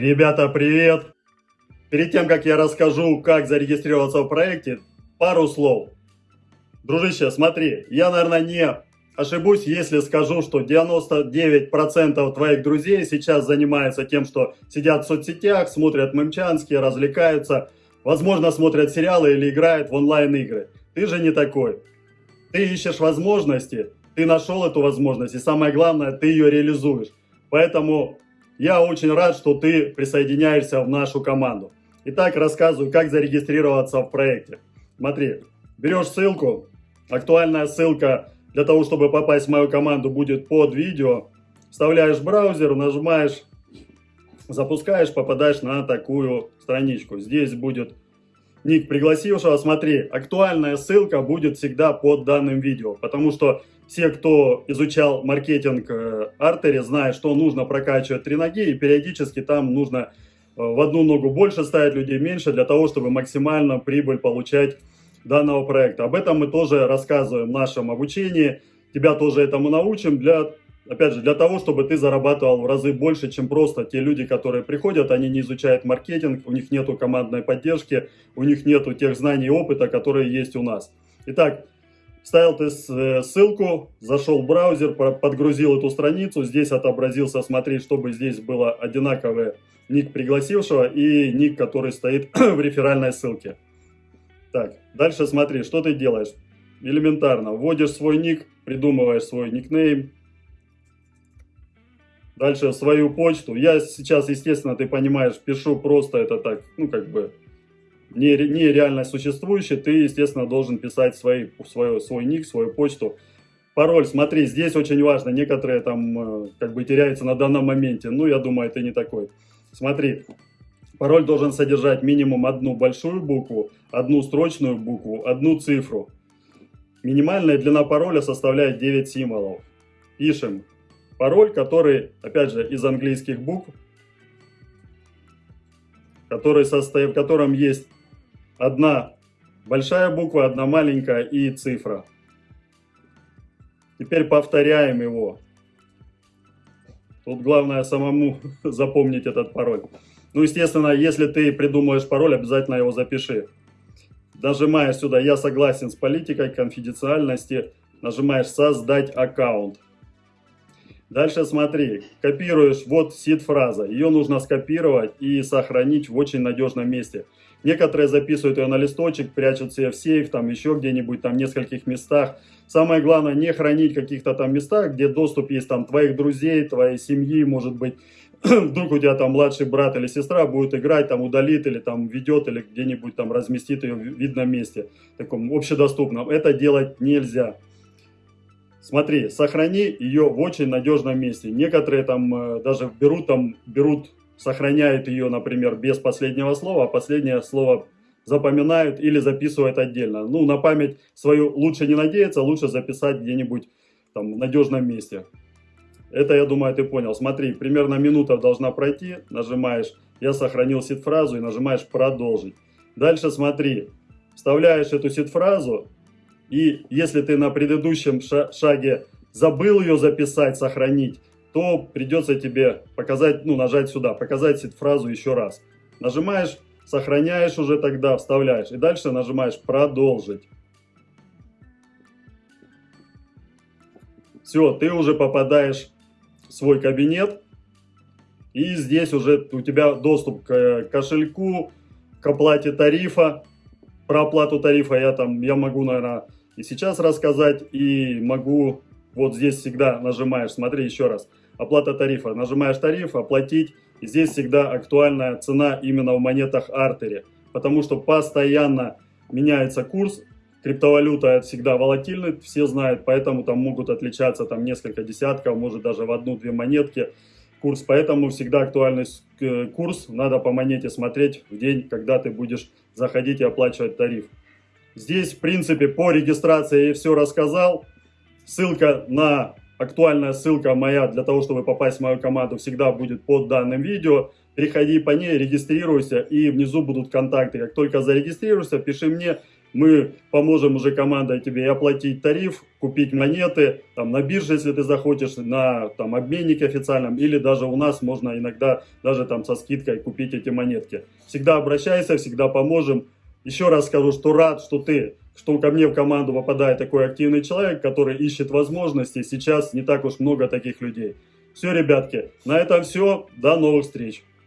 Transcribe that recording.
Ребята, привет! Перед тем, как я расскажу, как зарегистрироваться в проекте, пару слов. Дружище, смотри, я, наверное, не ошибусь, если скажу, что 99% твоих друзей сейчас занимаются тем, что сидят в соцсетях, смотрят мемчанские, развлекаются, возможно, смотрят сериалы или играют в онлайн-игры. Ты же не такой. Ты ищешь возможности, ты нашел эту возможность, и самое главное, ты ее реализуешь. Поэтому я очень рад, что ты присоединяешься в нашу команду. Итак, рассказываю, как зарегистрироваться в проекте. Смотри, берешь ссылку, актуальная ссылка для того, чтобы попасть в мою команду будет под видео. Вставляешь браузер, нажимаешь, запускаешь, попадаешь на такую страничку. Здесь будет ник пригласившего. Смотри, актуальная ссылка будет всегда под данным видео, потому что все, кто изучал маркетинг Артери, э, знают, что нужно прокачивать три ноги, и периодически там нужно э, в одну ногу больше ставить людей, меньше, для того, чтобы максимально прибыль получать данного проекта. Об этом мы тоже рассказываем в нашем обучении. Тебя тоже этому научим, для, опять же, для того, чтобы ты зарабатывал в разы больше, чем просто те люди, которые приходят, они не изучают маркетинг, у них нету командной поддержки, у них нету тех знаний и опыта, которые есть у нас. Итак, Вставил ты э, ссылку, зашел в браузер, подгрузил эту страницу, здесь отобразился, смотри, чтобы здесь было одинаковый ник пригласившего и ник, который стоит в реферальной ссылке. Так, дальше смотри, что ты делаешь. Элементарно, вводишь свой ник, придумываешь свой никнейм. Дальше свою почту. Я сейчас, естественно, ты понимаешь, пишу просто это так, ну как бы не, не реально существующий, ты, естественно, должен писать свои, свой, свой ник, свою почту. Пароль, смотри, здесь очень важно, некоторые там э, как бы теряются на данном моменте, ну, я думаю, это не такой. Смотри, пароль должен содержать минимум одну большую букву, одну строчную букву, одну цифру. Минимальная длина пароля составляет 9 символов. Пишем пароль, который, опять же, из английских букв, который состоит, в котором есть Одна большая буква, одна маленькая и цифра. Теперь повторяем его. Тут главное самому запомнить этот пароль. Ну, естественно, если ты придумаешь пароль, обязательно его запиши. Нажимаешь сюда «Я согласен с политикой конфиденциальности», нажимаешь «Создать аккаунт». Дальше смотри, копируешь, вот сид-фраза. Ее нужно скопировать и сохранить в очень надежном месте. Некоторые записывают ее на листочек, прячут себе в сейф, там еще где-нибудь, там в нескольких местах. Самое главное, не хранить каких-то там местах, где доступ есть там твоих друзей, твоей семьи, может быть, вдруг у тебя там младший брат или сестра будет играть, там удалит или там ведет, или где-нибудь там разместит ее в видном месте, таком общедоступном. Это делать нельзя. Смотри, сохрани ее в очень надежном месте. Некоторые там э, даже берут, там, берут, сохраняют ее, например, без последнего слова, а последнее слово запоминают или записывают отдельно. Ну, на память свою лучше не надеяться, лучше записать где-нибудь там в надежном месте. Это, я думаю, ты понял. Смотри, примерно минута должна пройти, нажимаешь «Я сохранил сид-фразу» и нажимаешь «Продолжить». Дальше смотри, вставляешь эту сид-фразу и если ты на предыдущем шаге забыл ее записать, сохранить, то придется тебе показать, ну, нажать сюда, показать фразу еще раз. Нажимаешь, сохраняешь уже тогда, вставляешь. И дальше нажимаешь «Продолжить». Все, ты уже попадаешь в свой кабинет. И здесь уже у тебя доступ к кошельку, к оплате тарифа. Про оплату тарифа я там, я могу, наверное, и сейчас рассказать, и могу, вот здесь всегда нажимаешь, смотри еще раз, оплата тарифа, нажимаешь тариф, оплатить, здесь всегда актуальная цена именно в монетах Артери, потому что постоянно меняется курс, криптовалюта всегда волатильный, все знают, поэтому там могут отличаться там несколько десятков, может даже в одну-две монетки курс, поэтому всегда актуальный э, курс, надо по монете смотреть в день, когда ты будешь заходить и оплачивать тариф. Здесь, в принципе, по регистрации я все рассказал. Ссылка на, актуальная ссылка моя для того, чтобы попасть в мою команду, всегда будет под данным видео. Переходи по ней, регистрируйся, и внизу будут контакты. Как только зарегистрируешься, пиши мне, Мы поможем уже командой тебе и оплатить тариф, купить монеты, там на бирже, если ты захочешь, на там обменнике официальном, или даже у нас можно иногда даже там со скидкой купить эти монетки. Всегда обращайся, всегда поможем. Еще раз скажу, что рад, что ты, что ко мне в команду попадает такой активный человек, который ищет возможности. Сейчас не так уж много таких людей. Все, ребятки, на этом все. До новых встреч.